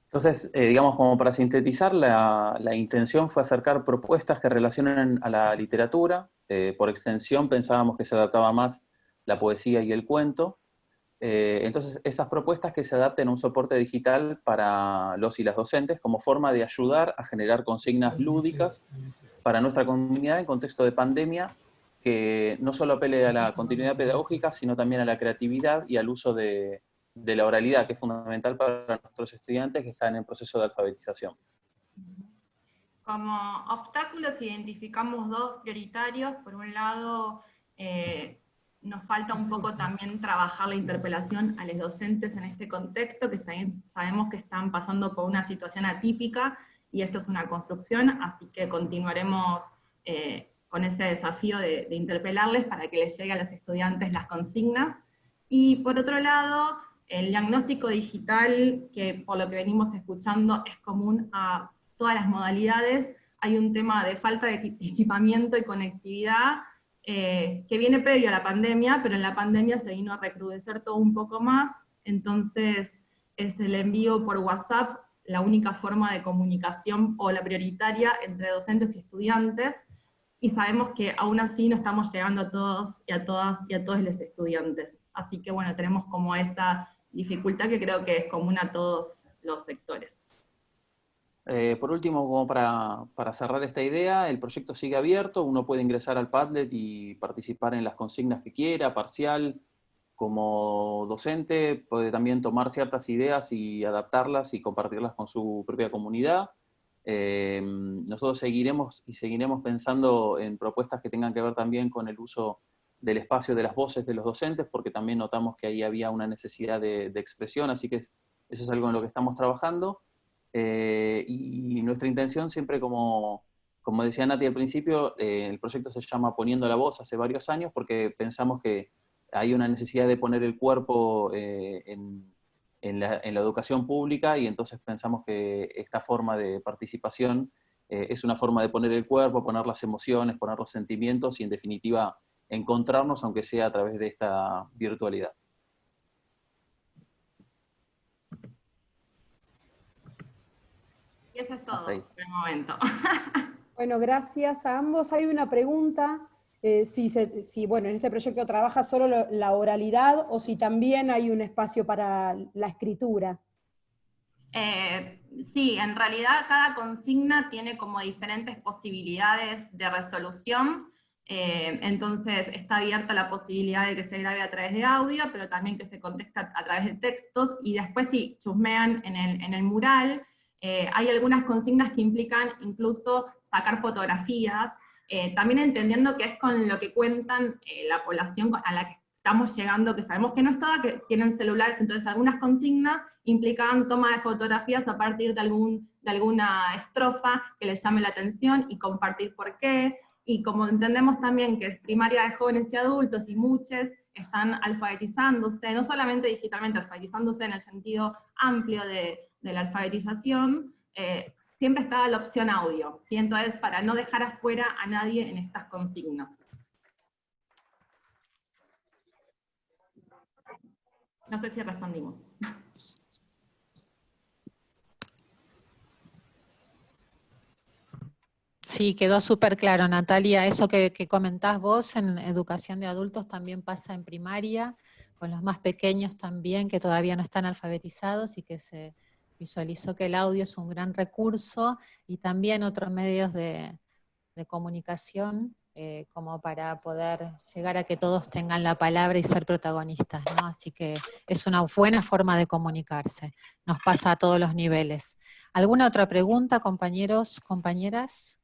Entonces, eh, digamos, como para sintetizar, la, intención fue acercar propuestas que relacionen a la literatura. Eh, por extensión pensábamos que se adaptaba más la poesía y el cuento. Eh, entonces, esas propuestas que se adapten a un soporte digital para los y las docentes como forma de ayudar a generar consignas lúdicas para nuestra comunidad en contexto de pandemia, que no solo apele a la continuidad pedagógica, sino también a la creatividad y al uso de, de la oralidad, que es fundamental para nuestros estudiantes que están en proceso de alfabetización. Como obstáculos identificamos dos prioritarios. Por un lado, eh, nos falta un poco también trabajar la interpelación a los docentes en este contexto, que sabemos que están pasando por una situación atípica, y esto es una construcción, así que continuaremos eh, con ese desafío de, de interpelarles para que les llegue a los estudiantes las consignas. Y por otro lado, el diagnóstico digital, que por lo que venimos escuchando es común a todas las modalidades, hay un tema de falta de equipamiento y conectividad eh, que viene previo a la pandemia, pero en la pandemia se vino a recrudecer todo un poco más, entonces es el envío por WhatsApp la única forma de comunicación o la prioritaria entre docentes y estudiantes, y sabemos que aún así no estamos llegando a todos y a todas y a todos los estudiantes. Así que bueno, tenemos como esa dificultad que creo que es común a todos los sectores. Eh, por último, como para, para, cerrar esta idea, el proyecto sigue abierto, uno puede ingresar al Padlet y participar en las consignas que quiera, parcial, como docente, puede también tomar ciertas ideas y adaptarlas y compartirlas con su propia comunidad. Eh, nosotros seguiremos y seguiremos pensando en propuestas que tengan que ver también con el uso del espacio de las voces de los docentes, porque también notamos que ahí había una necesidad de, expresión, así que eso es algo en lo que estamos trabajando. Eh, y nuestra intención siempre, como, como decía Nati al principio, eh, el proyecto se llama Poniendo la Voz hace varios años, porque pensamos que hay una necesidad de poner el cuerpo eh, en, en, la, en, la, educación pública, y entonces pensamos que esta forma de participación es una forma de poner el cuerpo, poner las emociones, poner los sentimientos, y en definitiva encontrarnos, aunque sea a través de esta virtualidad. Y eso es todo por el momento. Bueno, gracias a ambos. Hay una pregunta, eh, si, si, bueno, en este proyecto trabaja solo la oralidad o si también hay un espacio para la escritura. Eh, sí, en realidad cada consigna tiene como diferentes posibilidades de resolución. Eh, entonces está abierta la posibilidad de que se grabe a través de audio, pero también que se contesta a través de textos, y después si chusmean en el, en el mural, eh, hay algunas consignas que implican incluso sacar fotografías, eh, también entendiendo que es con lo que cuentan la población a la que estamos llegando, que sabemos que no es toda, que tienen celulares, entonces algunas consignas implican toma de fotografías a partir de, algún, de alguna estrofa que les llame la atención y compartir por qué, y como entendemos también que es primaria de jóvenes y adultos y muchos están alfabetizándose, no solamente digitalmente, alfabetizándose en el sentido amplio de, la alfabetización, eh, siempre está la opción audio, ¿sí? entonces para no dejar afuera a nadie en estas consignas. No sé si respondimos. Sí, quedó súper claro, Natalia. Eso que, comentás vos en educación de adultos también pasa en primaria, con los más pequeños también, que todavía no están alfabetizados y que se visualizó que el audio es un gran recurso y también otros medios de, comunicación eh, como para poder llegar a que todos tengan la palabra y ser protagonistas, ¿no? Así que es una buena forma de comunicarse. Nos pasa a todos los niveles. ¿Alguna otra pregunta, compañeros, compañeras?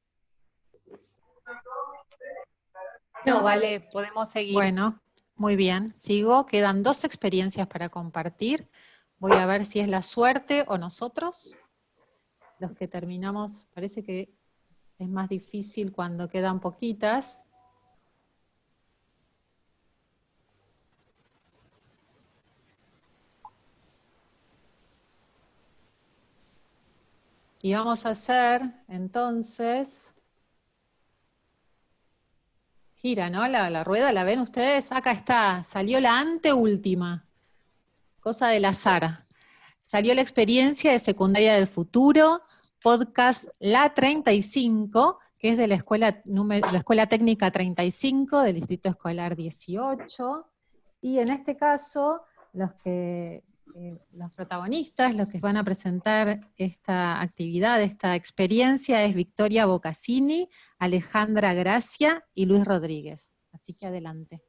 No, vale, podemos seguir. Bueno, muy bien, sigo. Quedan dos experiencias para compartir. Voy a ver si es la suerte o nosotros. Los que terminamos, parece que es más difícil cuando quedan poquitas. Y vamos a hacer, entonces, gira, ¿no? La, la rueda, ¿la ven ustedes? Acá está, salió la anteúltima, cosa del azar. Salió la experiencia de secundaria del futuro, podcast La 35, que es de la escuela, la escuela técnica 35 del Distrito Escolar 18. Y en este caso, los que eh, los protagonistas, los que van a presentar esta actividad, esta experiencia, es Victoria Bocassini, Alejandra Gracia y Luis Rodríguez. Así que adelante.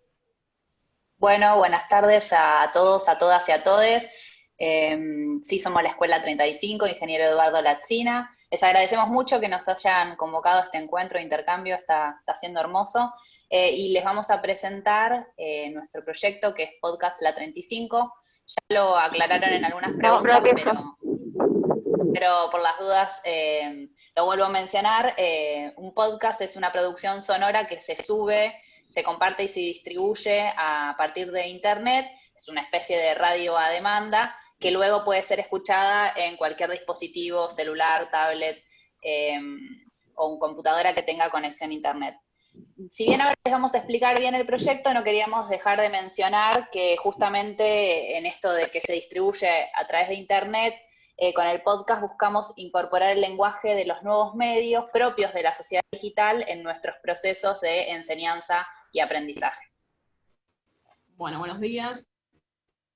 Bueno, buenas tardes a todos, a todas y a todes. Em, sí, somos la Escuela 35, ingeniero Eduardo Latzina. Les agradecemos mucho que nos hayan convocado a este encuentro de intercambio, está, está siendo hermoso. Eh, y les vamos a presentar eh, nuestro proyecto que es Podcast La 35, ya lo aclararon en algunas preguntas, pero, por las dudas eh, lo vuelvo a mencionar. Eh, un podcast es una producción sonora que se sube, se comparte y se distribuye a partir de Internet. Es una especie de radio a demanda que luego puede ser escuchada en cualquier dispositivo, celular, tablet eh, o computadora que tenga conexión a Internet si bien ahora les vamos a explicar bien el proyecto, no queríamos dejar de mencionar que justamente en esto de que se distribuye a través de Internet, eh, con el podcast buscamos incorporar el lenguaje de los nuevos medios propios de la sociedad digital en nuestros procesos de enseñanza y aprendizaje. Bueno, buenos días.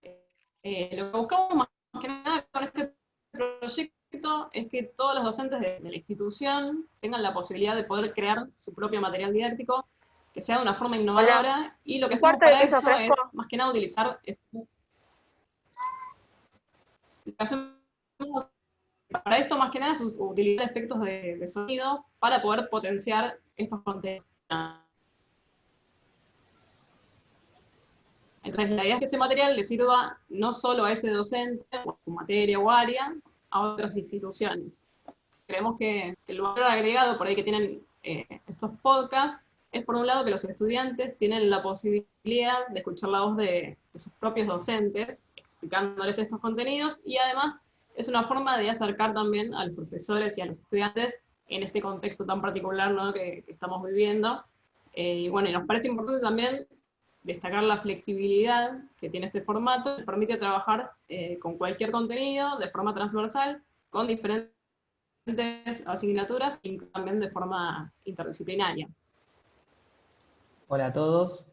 Eh, lo que buscamos más que nada con este proyecto es que todos los docentes de, la institución tengan la posibilidad de poder crear su propio material didáctico, que sea de una forma innovadora, y lo que hacemos para esto es, más que nada, utilizar... para esto, más que nada, es utilizar efectos de, de sonido para poder potenciar estos contenidos. Entonces, la idea es que ese material le sirva no solo a ese docente, o a su materia o área, a otras instituciones. Creemos que, el valor agregado por ahí que tienen eh, estos podcasts es por un lado que los estudiantes tienen la posibilidad de escuchar la voz de, sus propios docentes explicándoles estos contenidos y además es una forma de acercar también a los profesores y a los estudiantes en este contexto tan particular que, estamos viviendo. Eh, y bueno, y nos parece importante también destacar la flexibilidad que tiene este formato, que permite trabajar eh, con cualquier contenido de forma transversal, con diferentes asignaturas y también de forma interdisciplinaria. Hola a todos.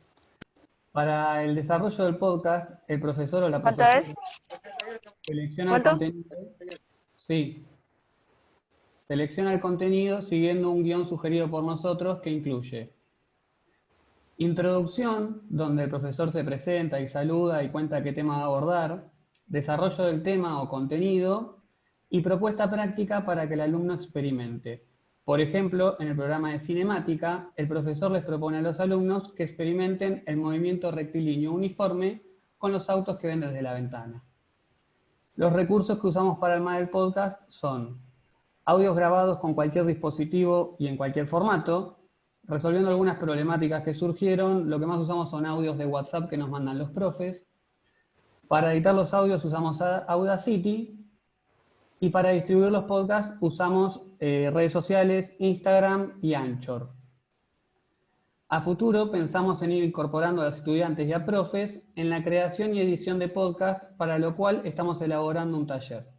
Para el desarrollo del podcast, el profesor o la profesora selecciona el contenido. Sí. Selecciona el contenido siguiendo un guion sugerido por nosotros que incluye Introducción, donde el profesor se presenta y saluda y cuenta qué tema va a abordar, desarrollo del tema o contenido, y propuesta práctica para que el alumno experimente. Por ejemplo, en el programa de cinemática, el profesor les propone a los alumnos que experimenten el movimiento rectilíneo uniforme con los autos que ven desde la ventana. Los recursos que usamos para armar el podcast son audios grabados con cualquier dispositivo y en cualquier formato, resolviendo algunas problemáticas que surgieron, lo que más usamos son audios de WhatsApp que nos mandan los profes. Para editar los audios usamos Audacity y para distribuir los podcasts usamos eh, redes sociales, Instagram y Anchor. A futuro pensamos en ir incorporando a los estudiantes y a profes en la creación y edición de podcasts, para lo cual estamos elaborando un taller.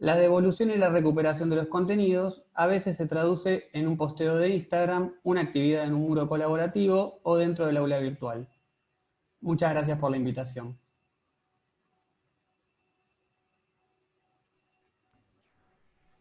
La devolución y la recuperación de los contenidos a veces se traduce en un posteo de Instagram, una actividad en un muro colaborativo o dentro del aula virtual. Muchas gracias por la invitación.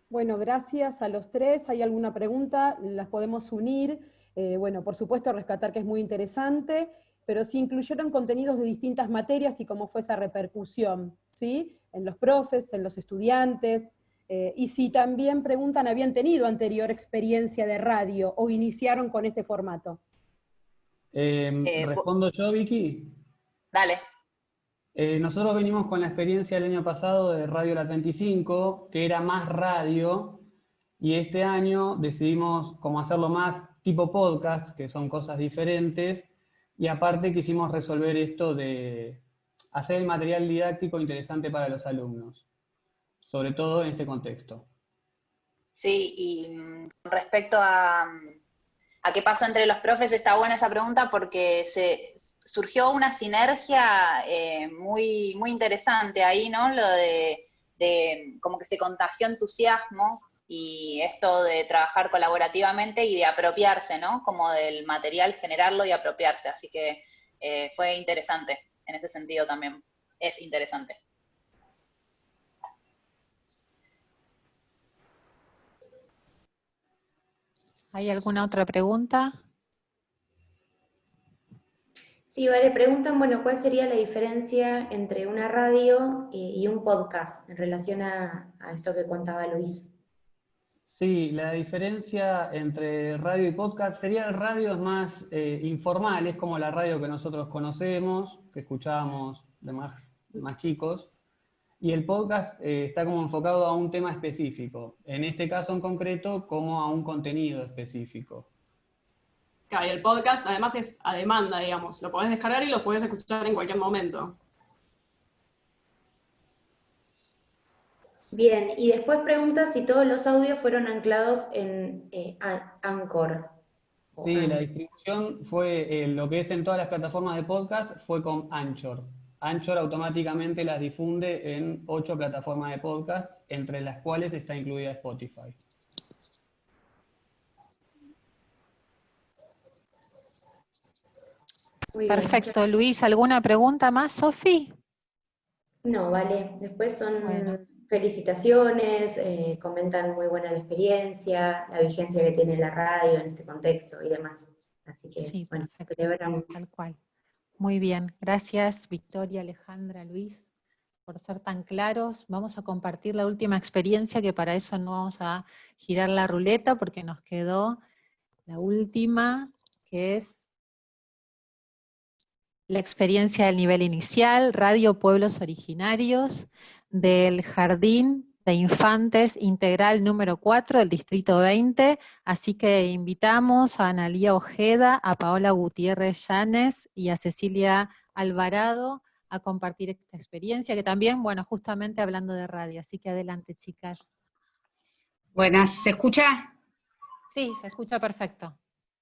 Bueno, gracias a los tres. ¿Hay alguna pregunta? Las podemos unir. Eh, bueno, por supuesto, rescatar que es muy interesante, pero si incluyeron contenidos de distintas materias y cómo fue esa repercusión, ¿sí? En los profes, en los estudiantes, eh, y si también preguntan, ¿habían tenido anterior experiencia de radio o iniciaron con este formato? Em, eh, ¿Respondo yo, Vicky? Dale. Eh, nosotros venimos con la experiencia el año pasado de Radio La 35, que era más radio, y este año decidimos como hacerlo más tipo podcast, que son cosas diferentes, y aparte quisimos resolver esto de, hacer el material didáctico interesante para los alumnos, sobre todo en este contexto. Sí, y mm, respecto a, a qué pasó entre los profes, está buena esa pregunta porque se surgió una sinergia eh, muy, muy interesante ahí, ¿no? Lo de, de como que se contagió entusiasmo y esto de trabajar colaborativamente y de apropiarse, ¿no? Como del material, generarlo y apropiarse. Así que eh, fue interesante en ese sentido también. Es interesante. ¿Hay alguna otra pregunta? Sí, vale, preguntan, bueno, ¿cuál sería la diferencia entre una radio y, un podcast en relación a esto que contaba Luis? Sí, la diferencia entre radio y podcast sería el radio es más eh, informal, es como la radio que nosotros conocemos, que escuchábamos de más, más chicos, y el podcast eh, está como enfocado a un tema específico, en este caso en concreto como a un contenido específico. Claro, y el podcast además es a demanda, digamos, lo podés descargar y lo podés escuchar en cualquier momento. Bien, y después pregunta si todos los audios fueron anclados en eh, Anchor. Sí, la distribución fue, eh, lo que es en todas las plataformas de podcast, fue con Anchor. Anchor automáticamente las difunde en ocho plataformas de podcast, entre las cuales está incluida Spotify. Perfecto, Luis. ¿Alguna pregunta más, Sofi? No, vale. Después son felicitaciones, eh, comentan muy buena la experiencia, la vigencia que tiene la radio en este contexto y demás. Así que, sí, bueno, celebramos. Tal cual. Muy bien, gracias Victoria, Alejandra, Luis, por ser tan claros. Vamos a compartir la última experiencia, que para eso no vamos a girar la ruleta, porque nos quedó la última, que es la experiencia del nivel inicial, Radio Pueblos Originarios, del Jardín de Infantes Integral número 4 del Distrito 20, así que invitamos a Analía Ojeda, a Paola Gutiérrez Llanes y a Cecilia Alvarado a compartir esta experiencia, que también, bueno, justamente hablando de radio, así que adelante chicas. Buenas, ¿se escucha? Sí, se escucha perfecto.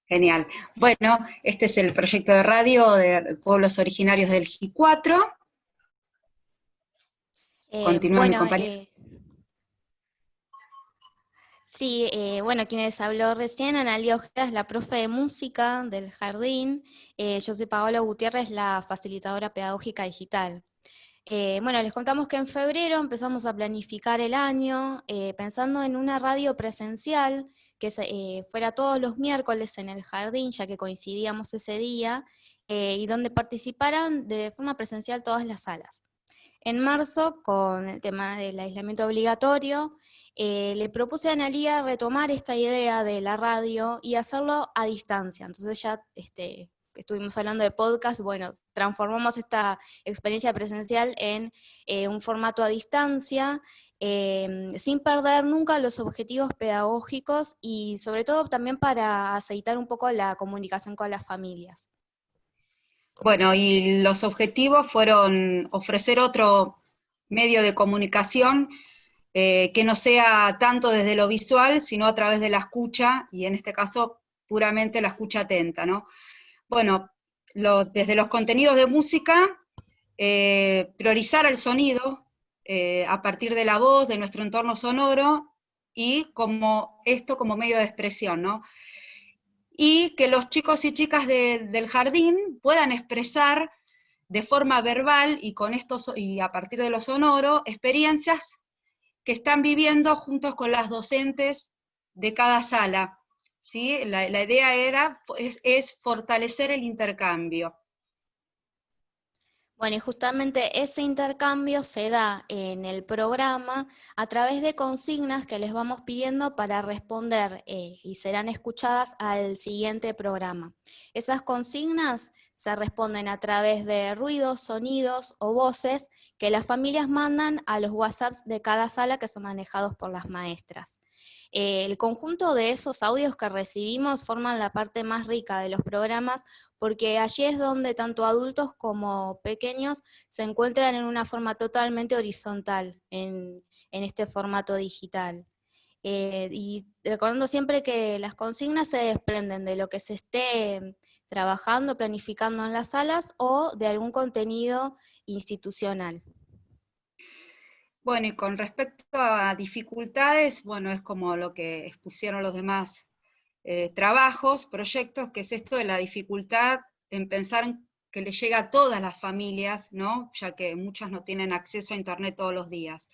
Genial. Bueno, este es el proyecto de radio de pueblos originarios del G4, eh, Continúa mi compañero. Eh, sí, eh, bueno, quienes habló recién, Analia Ojeda es la profe de música del jardín, yo soy Paola Gutiérrez, la facilitadora pedagógica digital. bueno, les contamos que en febrero empezamos a planificar el año pensando en una radio presencial que fuera todos los miércoles en el jardín, ya que coincidíamos ese día, y donde participaran de forma presencial todas las salas. En marzo, con el tema del aislamiento obligatorio, eh, le propuse a Analia retomar esta idea de la radio y hacerlo a distancia. Entonces ya este, estuvimos hablando de podcast, bueno, transformamos esta experiencia presencial en eh, un formato a distancia, em, sin perder nunca los objetivos pedagógicos y sobre todo también para aceitar un poco la comunicación con las familias. Bueno, y los objetivos fueron ofrecer otro medio de comunicación eh, que no sea tanto desde lo visual, sino a través de la escucha, y en este caso puramente la escucha atenta, ¿no? Bueno, desde los contenidos de música, eh, priorizar el sonido eh, a partir de la voz, de nuestro entorno sonoro, y como esto como medio de expresión, ¿no? Y que los chicos y chicas del jardín puedan expresar de forma verbal y, con esto, y a partir de lo sonoro experiencias que están viviendo juntos con las docentes de cada sala. ¿sí? La, idea era, es fortalecer el intercambio. Bueno, y justamente ese intercambio se da en el programa a través de consignas que les vamos pidiendo para responder eh, y serán escuchadas al siguiente programa. Esas consignas se responden a través de ruidos, sonidos o voces que las familias mandan a los WhatsApps de cada sala que son manejados por las maestras. Eh, el conjunto de esos audios que recibimos forman la parte más rica de los programas porque allí es donde tanto adultos como pequeños se encuentran en una forma totalmente horizontal en, este formato digital. Eh, y recordando siempre que las consignas se desprenden de lo que se esté trabajando, planificando en las salas o de algún contenido institucional. Bueno, y con respecto a dificultades, bueno, es como lo que expusieron los demás eh, trabajos, proyectos, que es esto de la dificultad en pensar que le llega a todas las familias, ¿no? ya que muchas no tienen acceso a Internet todos los días.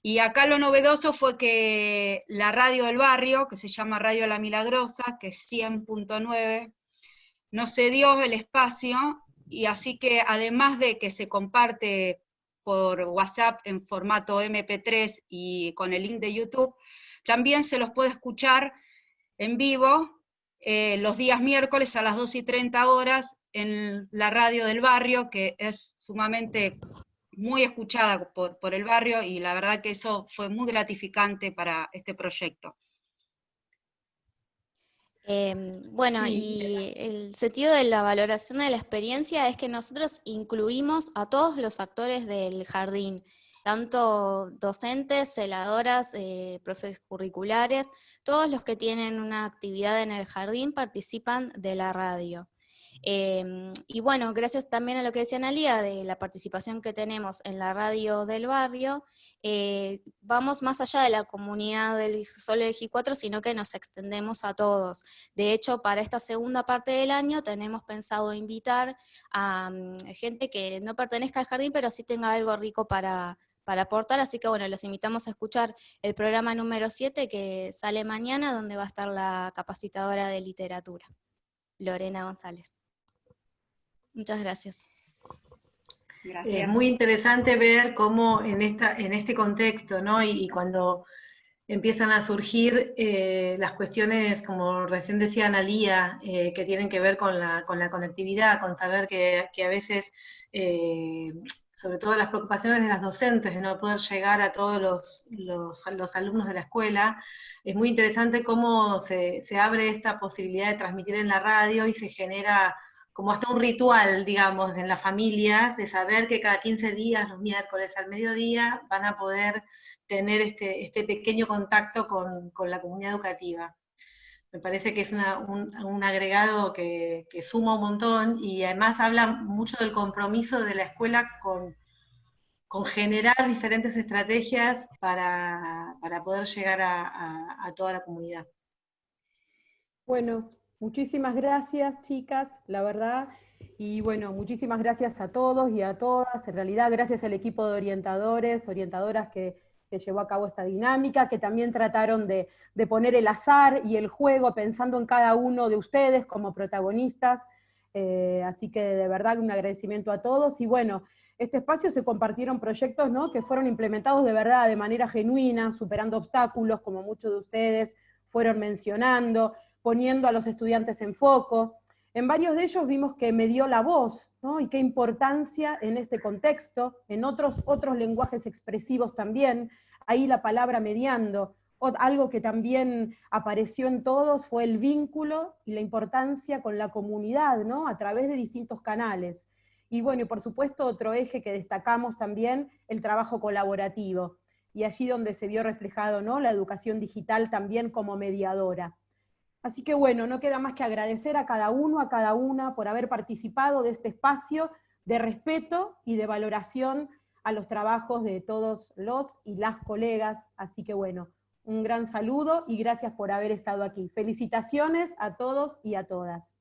Y acá lo novedoso fue que la radio del barrio, que se llama Radio La Milagrosa, que es 100.9, nos cedió el espacio, y así que además de que se comparte por WhatsApp en formato MP3 y con el link de YouTube, también se los puede escuchar en vivo eh, los días miércoles a las 2 y 30 horas en la radio del barrio, que es sumamente muy escuchada por, por el barrio y la verdad que eso fue muy gratificante para este proyecto. Em, bueno, y el sentido de la valoración de la experiencia es que nosotros incluimos a todos los actores del jardín, tanto docentes, celadoras, eh, profes curriculares, todos los que tienen una actividad en el jardín participan de la radio. Em, y bueno, gracias también a lo que decía Analia de la participación que tenemos en la radio del barrio, eh, vamos más allá de la comunidad del solo de G4, sino que nos extendemos a todos. De hecho, para esta segunda parte del año tenemos pensado invitar a mm, gente que no pertenezca al jardín, pero sí tenga algo rico para, para aportar, así que bueno, los invitamos a escuchar el programa número 7 que sale mañana, donde va a estar la capacitadora de literatura, Lorena González. Muchas gracias. Es muy interesante ver cómo en, esta, en este contexto, ¿no? Y, cuando empiezan a surgir eh, las cuestiones, como recién decía Analía, eh, que tienen que ver con la, con la conectividad, con saber que, a veces, eh, sobre todo las preocupaciones de las docentes, de no poder llegar a todos los, los, alumnos de la escuela, es muy interesante cómo se, se abre esta posibilidad de transmitir en la radio y se genera como hasta un ritual, digamos, en las familias, de saber que cada 15 días, los miércoles al mediodía, van a poder tener este, este pequeño contacto con, la comunidad educativa. Me parece que es un, agregado que, suma un montón y además habla mucho del compromiso de la escuela con, generar diferentes estrategias para, poder llegar a, a toda la comunidad. Bueno, Muchísimas gracias, chicas, la verdad. Y bueno, muchísimas gracias a todos y a todas. En realidad, gracias al equipo de orientadores, orientadoras que, llevó a cabo esta dinámica, que también trataron de, poner el azar y el juego pensando en cada uno de ustedes como protagonistas. Eh, así que de verdad un agradecimiento a todos. Y bueno, este espacio se compartieron proyectos ¿no? que fueron implementados de verdad, de manera genuina, superando obstáculos, como muchos de ustedes fueron mencionando poniendo a los estudiantes en foco. En varios de ellos vimos que me dio la voz, ¿no? y qué importancia en este contexto, en otros, otros lenguajes expresivos también, ahí la palabra mediando, algo que también apareció en todos fue el vínculo y la importancia con la comunidad, ¿no? a través de distintos canales. Y bueno, y por supuesto otro eje que destacamos también, el trabajo colaborativo, y allí donde se vio reflejado ¿no? la educación digital también como mediadora. Así que bueno, no queda más que agradecer a cada uno, a cada una por haber participado de este espacio de respeto y de valoración a los trabajos de todos los y las colegas. Así que bueno, un gran saludo y gracias por haber estado aquí. Felicitaciones a todos y a todas.